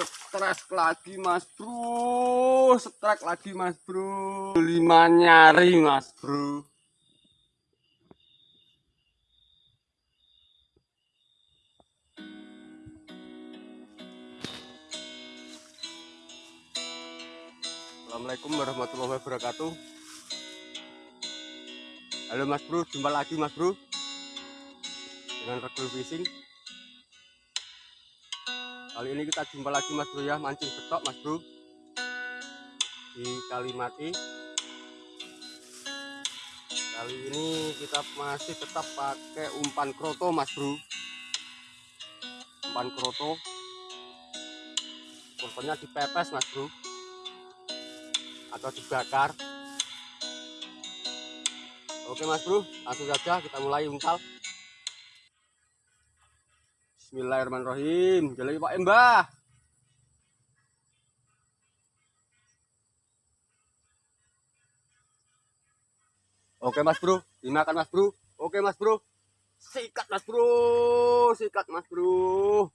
stres lagi mas bro. Stres lagi mas bro. Lima nyari mas bro. Assalamualaikum warahmatullahi wabarakatuh. Halo mas bro. Jumpa lagi mas bro. Dengan regul fishing kali ini kita jumpa lagi mas bro ya. Mancing betok mas bro. Di Kalimati kali ini kita masih tetap pakai umpan kroto mas bro. Umpan kroto. Korbannya dipepes mas bro. Atau dibakar. Oke mas bro. Langsung saja kita mulai umpan Bismillahirrahmanirrahim. Jalan Pak Mbah. Oke Mas Bro, dimakan Mas Bro. Oke Mas Bro. Sikat Mas Bro, sikat Mas Bro.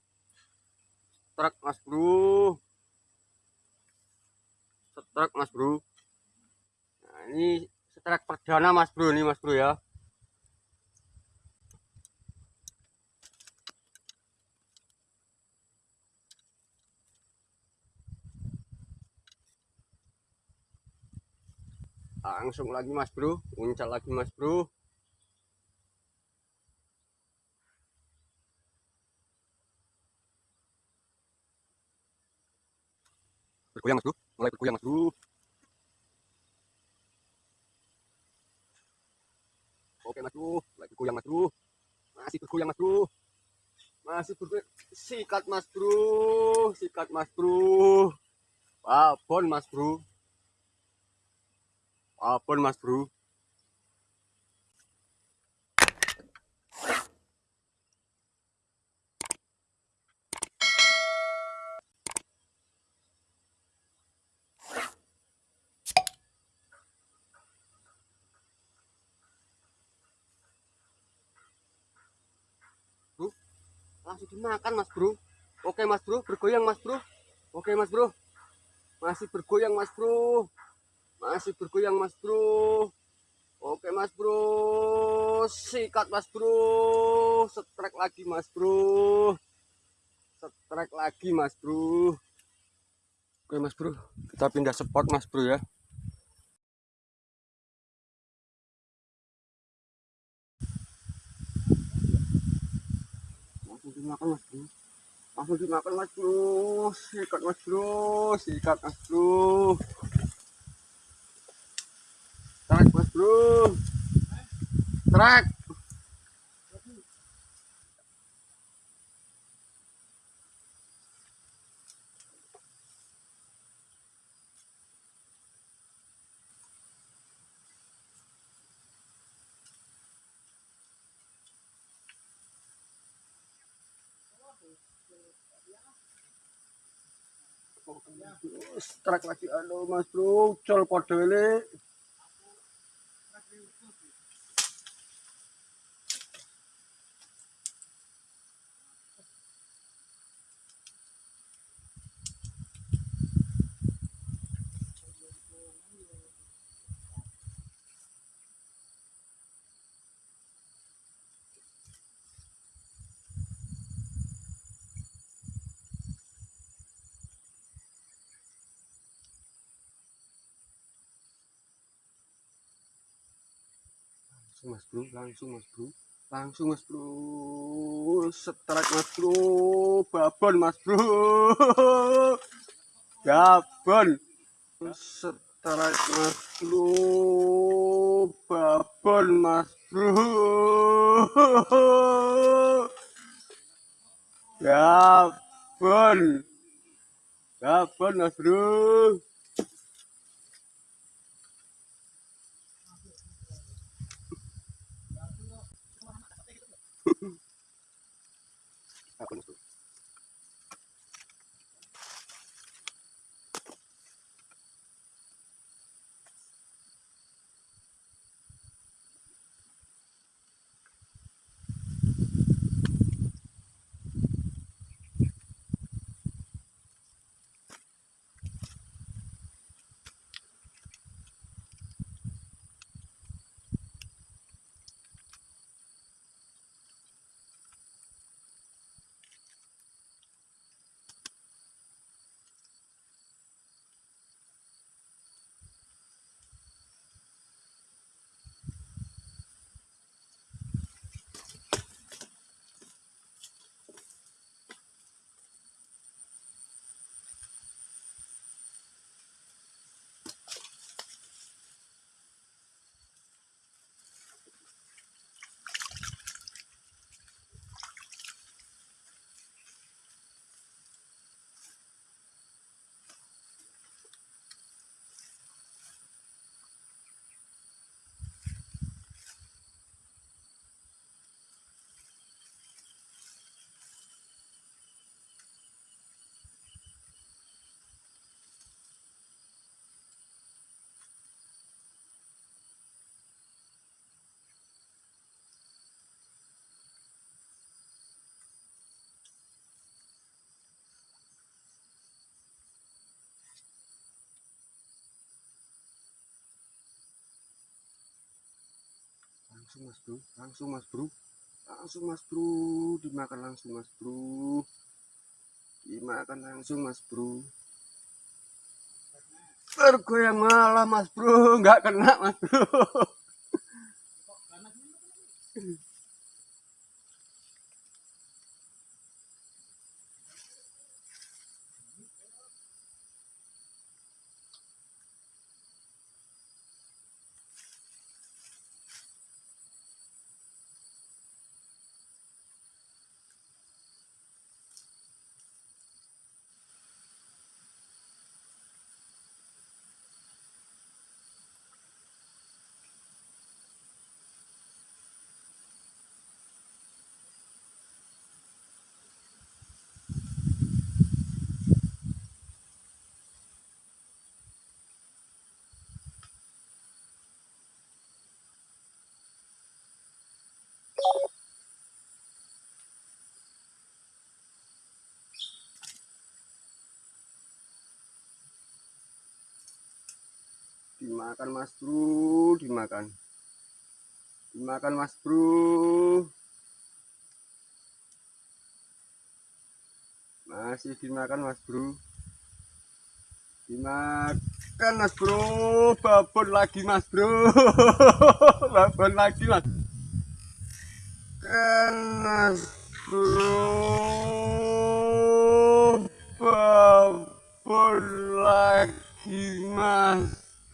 Truk Mas Bro. Setrek Mas Bro. Nah, ini setrek perdana Mas Bro ini Mas Bro ya. Langsung lagi mas bro uncal lagi mas bro bergoyang mas bro mulai bergoyang mas bro oke mas bro mulai bergoyang mas bro masih bergoyang mas bro masih bergoyang sikat mas bro sikat mas bro babon mas bro apa mas bro? Bro? Langsung dimakan mas bro. Oke mas bro. Bergoyang mas bro. Oke mas bro. Masih bergoyang mas bro masih bergoyang mas bro oke mas bro sikat mas bro setrek lagi mas bro setrek lagi mas bro oke mas bro kita pindah spot mas bro ya langsung dimakan mas bro langsung dimakan mas bro sikat mas bro sikat mas bro Trek mas bro. Trek. Trek lagi aduh mas bro, col kode langsung mas bro langsung mas bro. Langsung mas bro. Setrek mas bro. Babon mas bro. Babon. Setrek mas bro. Babon mas bro. Babon. Babon mas bro langsung mas bro. Langsung mas bro. Langsung mas bro. Dimakan langsung mas bro. Dimakan langsung mas bro. Bergoyang malah mas bro. Nggak kena mas bro dimakan mas bro. Dimakan. Dimakan mas bro. Masih dimakan mas bro. Dimakan mas bro. Babon lagi mas bro. Babon lagi mas. Kan mas bro. Babon lagi mas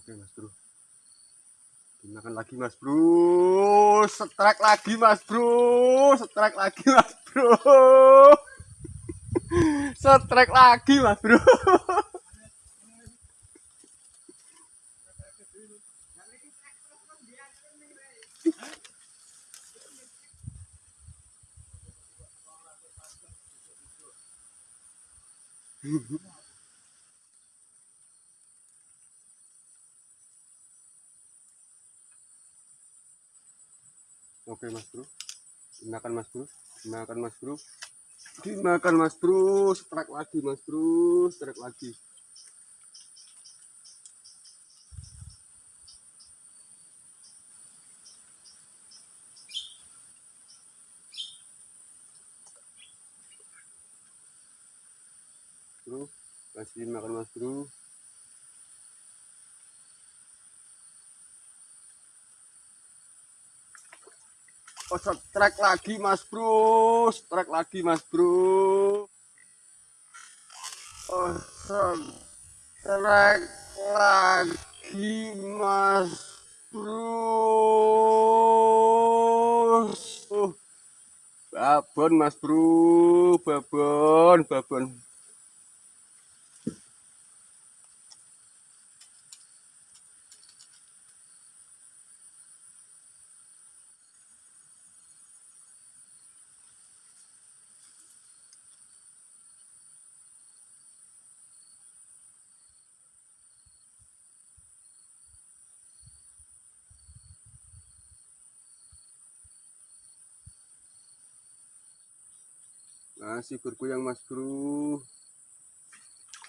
Oke mas bro. Dimakan lagi mas bro. Setrek lagi mas bro. Setrek lagi mas bro. Setrek lagi mas bro Oke mas bro. Dimakan mas bro. Dimakan mas bro. Dimakan mas bro. Strike lagi mas bro. Strike lagi. Bro Kasih makan mas bro strike lagi mas bro, strike lagi mas bro. Oh, lagi mas bro. Oh, babon mas bro, babon, babon. Masih bergoyang mas bro.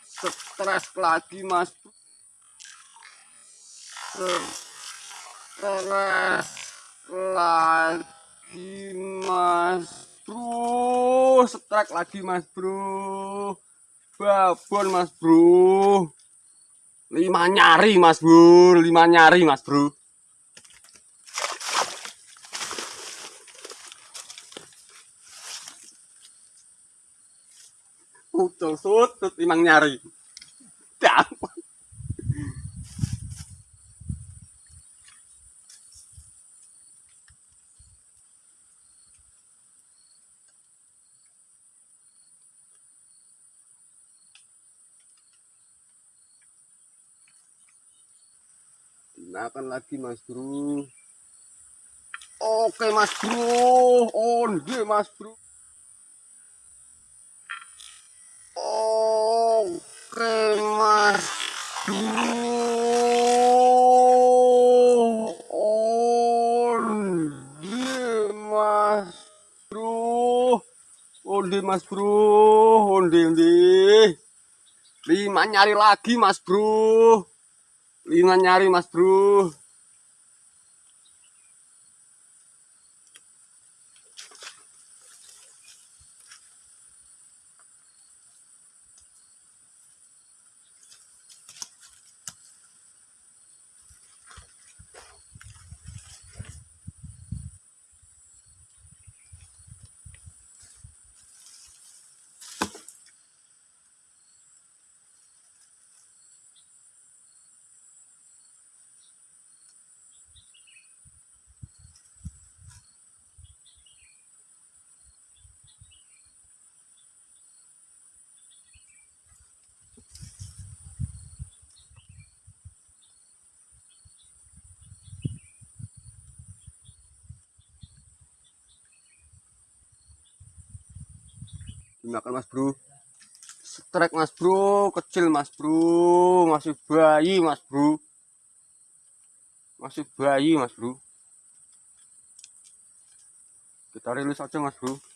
Stres lagi mas bro. Stres lagi mas bro. Stres lagi mas bro. Babon mas bro. Lima nyari mas bro. Lima nyari mas bro kucul sut imang nyari dampun Makan lagi Mas Bro. Oke Mas Bro, onde Mas Bro. Mas bro. Onde onde. Lima nyari lagi mas bro. Lima nyari mas bro. Dimakan mas bro. Strike mas bro. Kecil mas bro. Masih bayi mas bro. Masih bayi mas bro. Kita rilis aja mas bro